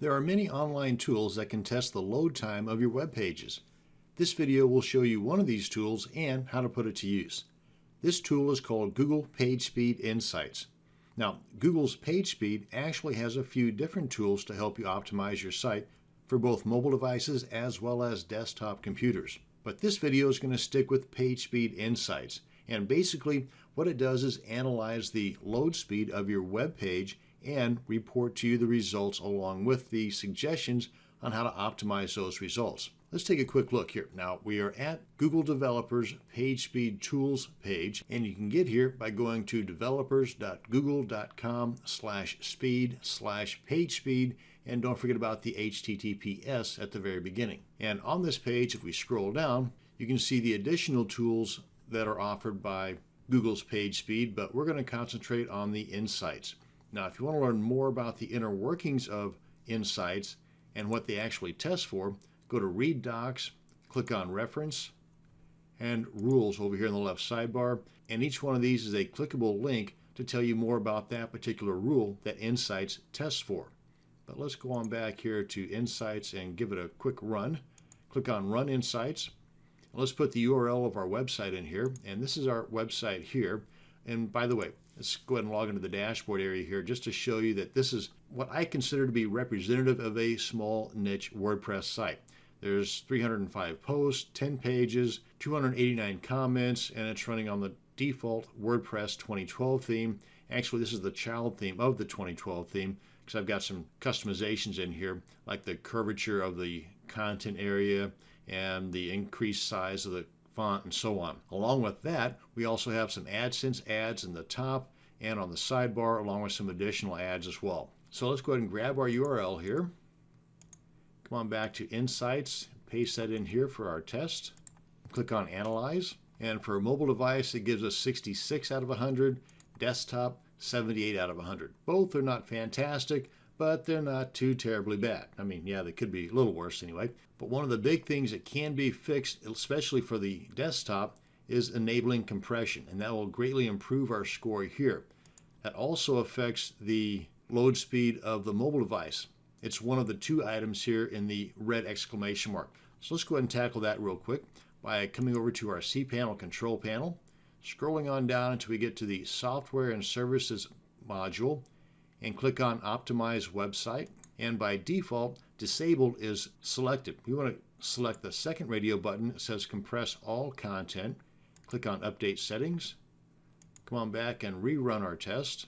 There are many online tools that can test the load time of your web pages. This video will show you one of these tools and how to put it to use. This tool is called Google PageSpeed Insights. Now, Google's PageSpeed actually has a few different tools to help you optimize your site for both mobile devices as well as desktop computers. But this video is going to stick with PageSpeed Insights. And basically, what it does is analyze the load speed of your web page and report to you the results along with the suggestions on how to optimize those results. Let's take a quick look here. Now we are at Google Developers PageSpeed Tools page and you can get here by going to developers.google.com slash speed slash PageSpeed and don't forget about the HTTPS at the very beginning. And on this page, if we scroll down, you can see the additional tools that are offered by Google's PageSpeed, but we're going to concentrate on the insights. Now, if you want to learn more about the inner workings of Insights and what they actually test for, go to Read Docs, click on Reference, and Rules over here in the left sidebar. And each one of these is a clickable link to tell you more about that particular rule that Insights tests for. But let's go on back here to Insights and give it a quick run. Click on Run Insights. Let's put the URL of our website in here. And this is our website here. And by the way, Let's go ahead and log into the dashboard area here just to show you that this is what I consider to be representative of a small niche WordPress site. There's 305 posts, 10 pages, 289 comments, and it's running on the default WordPress 2012 theme. Actually, this is the child theme of the 2012 theme because I've got some customizations in here, like the curvature of the content area and the increased size of the font, and so on. Along with that, we also have some AdSense ads in the top and on the sidebar, along with some additional ads as well. So let's go ahead and grab our URL here. Come on back to Insights, paste that in here for our test. Click on Analyze. And for a mobile device, it gives us 66 out of 100, desktop 78 out of 100. Both are not fantastic, but they're not too terribly bad. I mean, yeah, they could be a little worse anyway. But one of the big things that can be fixed, especially for the desktop, is enabling compression, and that will greatly improve our score here. That also affects the load speed of the mobile device. It's one of the two items here in the red exclamation mark. So let's go ahead and tackle that real quick by coming over to our cPanel control panel, scrolling on down until we get to the software and services module, and click on Optimize Website. And by default, Disabled is selected. We want to select the second radio button. It says Compress All Content. Click on Update Settings. Come on back and rerun our test.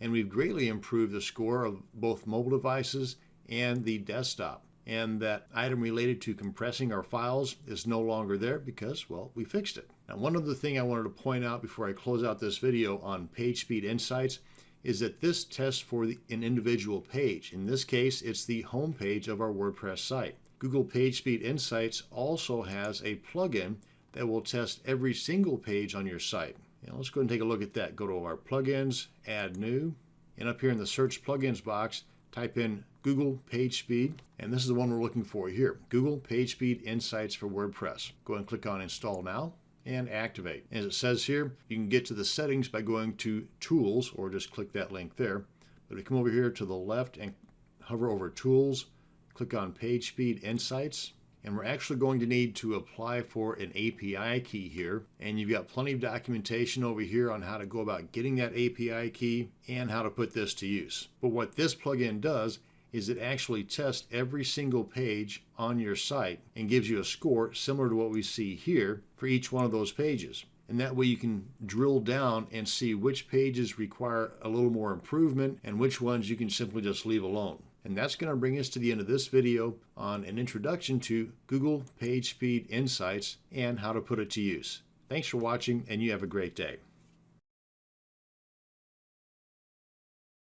And we've greatly improved the score of both mobile devices and the desktop. And that item related to compressing our files is no longer there because, well, we fixed it. Now, one other thing I wanted to point out before I close out this video on PageSpeed Insights is that this tests for the, an individual page. In this case, it's the home page of our WordPress site. Google PageSpeed Insights also has a plugin that will test every single page on your site. Now let's go and take a look at that. Go to our plugins, add new, and up here in the search plugins box, type in Google PageSpeed, and this is the one we're looking for here, Google PageSpeed Insights for WordPress. Go and click on Install Now and activate. As it says here, you can get to the settings by going to Tools or just click that link there. But if you come over here to the left and hover over Tools, click on PageSpeed Insights, and we're actually going to need to apply for an API key here. And you've got plenty of documentation over here on how to go about getting that API key and how to put this to use. But what this plugin does is it actually tests every single page on your site and gives you a score similar to what we see here for each one of those pages. And that way you can drill down and see which pages require a little more improvement and which ones you can simply just leave alone. And that's going to bring us to the end of this video on an introduction to Google PageSpeed Insights and how to put it to use. Thanks for watching and you have a great day.